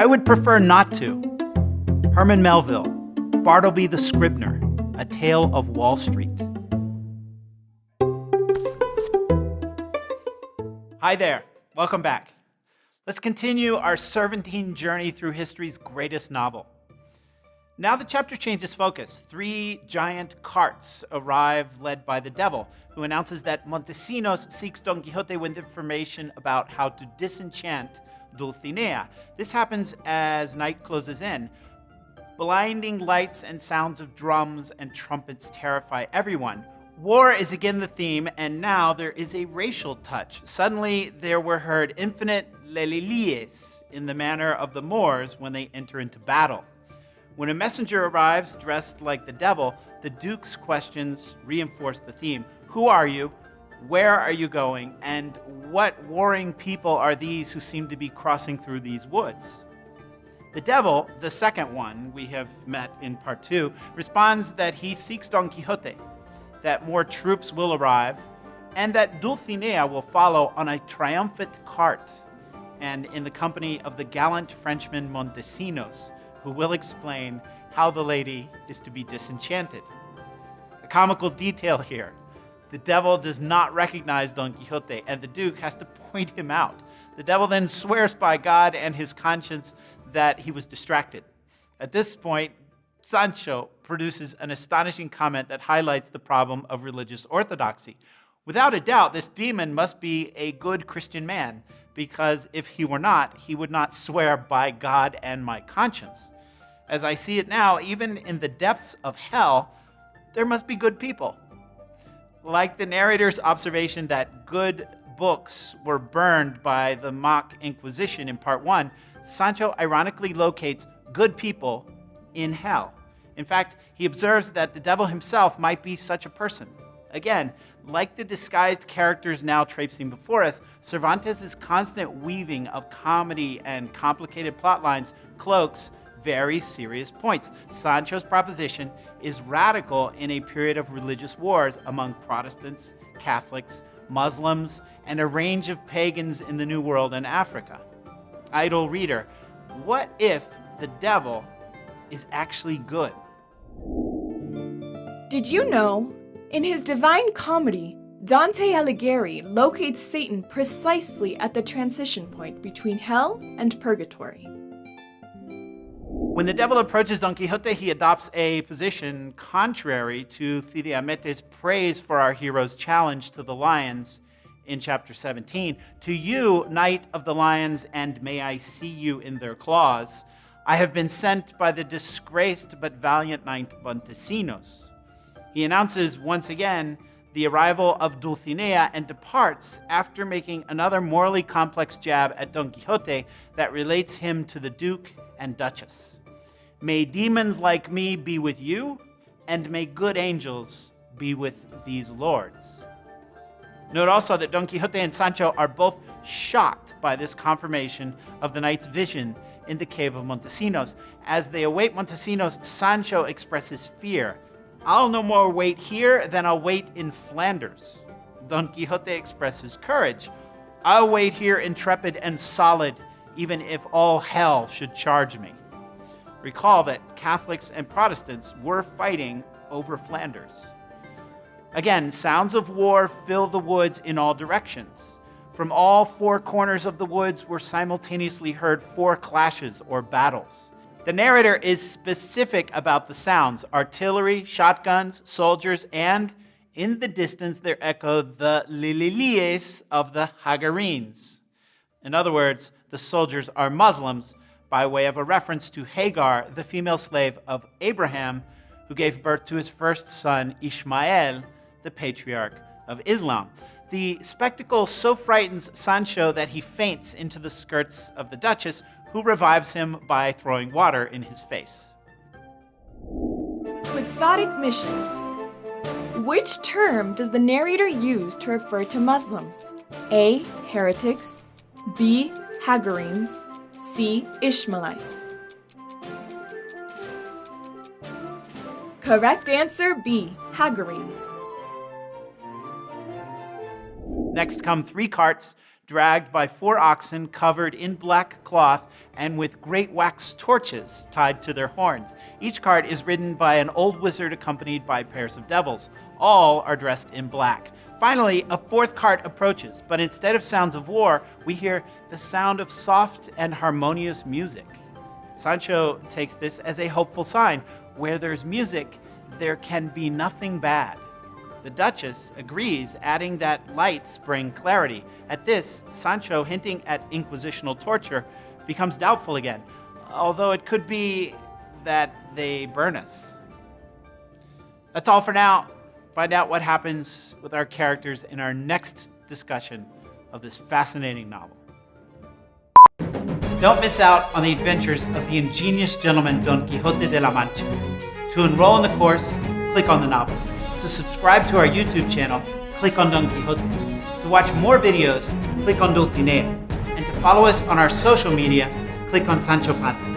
I would prefer not to. Herman Melville, Bartleby the Scrivener, A Tale of Wall Street. Hi there, welcome back. Let's continue our serpentine journey through history's greatest novel. Now the chapter changes focus. Three giant carts arrive led by the devil, who announces that Montesinos seeks Don Quixote with information about how to disenchant Dulcinea. This happens as night closes in. Blinding lights and sounds of drums and trumpets terrify everyone. War is again the theme, and now there is a racial touch. Suddenly, there were heard infinite lelilies in the manner of the Moors when they enter into battle. When a messenger arrives dressed like the devil, the Duke's questions reinforce the theme. Who are you? Where are you going? And what warring people are these who seem to be crossing through these woods? The devil, the second one we have met in part two, responds that he seeks Don Quixote, that more troops will arrive, and that Dulcinea will follow on a triumphant cart and in the company of the gallant Frenchman Montesinos, who will explain how the lady is to be disenchanted. A comical detail here. The devil does not recognize Don Quixote, and the Duke has to point him out. The devil then swears by God and his conscience that he was distracted. At this point, Sancho produces an astonishing comment that highlights the problem of religious orthodoxy. Without a doubt, this demon must be a good Christian man, because if he were not, he would not swear by God and my conscience. As I see it now, even in the depths of hell, there must be good people. Like the narrator's observation that good books were burned by the mock Inquisition in part one, Sancho ironically locates good people in hell. In fact, he observes that the devil himself might be such a person. Again, like the disguised characters now traipsing before us, Cervantes' constant weaving of comedy and complicated plot lines cloaks very serious points. Sancho's proposition is radical in a period of religious wars among Protestants, Catholics, Muslims, and a range of pagans in the New World and Africa. Idle reader, what if the devil is actually good? Did you know in his Divine Comedy, Dante Alighieri locates Satan precisely at the transition point between hell and purgatory. When the devil approaches Don Quixote, he adopts a position contrary to Cide Hamete's praise for our hero's challenge to the lions in chapter 17. To you, Knight of the Lions, and may I see you in their claws, I have been sent by the disgraced but valiant knight Montesinos. He announces once again the arrival of Dulcinea and departs after making another morally complex jab at Don Quixote that relates him to the Duke and Duchess. May demons like me be with you, and may good angels be with these lords. Note also that Don Quixote and Sancho are both shocked by this confirmation of the knight's vision in the cave of Montesinos. As they await Montesinos, Sancho expresses fear I'll no more wait here than I'll wait in Flanders. Don Quixote expresses courage. I'll wait here intrepid and solid, even if all hell should charge me. Recall that Catholics and Protestants were fighting over Flanders. Again, sounds of war fill the woods in all directions. From all four corners of the woods were simultaneously heard four clashes or battles. The narrator is specific about the sounds artillery, shotguns, soldiers, and in the distance there echo the lililies of the Hagarenes. In other words, the soldiers are Muslims by way of a reference to Hagar, the female slave of Abraham, who gave birth to his first son, Ishmael, the patriarch of Islam. The spectacle so frightens Sancho that he faints into the skirts of the Duchess, who revives him by throwing water in his face. Quixotic mission. Which term does the narrator use to refer to Muslims? A. Heretics. B. Hagarenes. C. Ishmaelites. Correct answer B. Hagarenes. Next come three carts dragged by four oxen covered in black cloth and with great wax torches tied to their horns. Each cart is ridden by an old wizard accompanied by pairs of devils. All are dressed in black. Finally, a fourth cart approaches, but instead of sounds of war, we hear the sound of soft and harmonious music. Sancho takes this as a hopeful sign. Where there's music, there can be nothing bad. The Duchess agrees, adding that lights bring clarity. At this, Sancho, hinting at inquisitional torture, becomes doubtful again, although it could be that they burn us. That's all for now. Find out what happens with our characters in our next discussion of this fascinating novel. Don't miss out on the adventures of the ingenious gentleman Don Quixote de la Mancha. To enroll in the course, click on the novel. To subscribe to our YouTube channel, click on Don Quixote. To watch more videos, click on Dulcinea. And to follow us on our social media, click on Sancho Panza.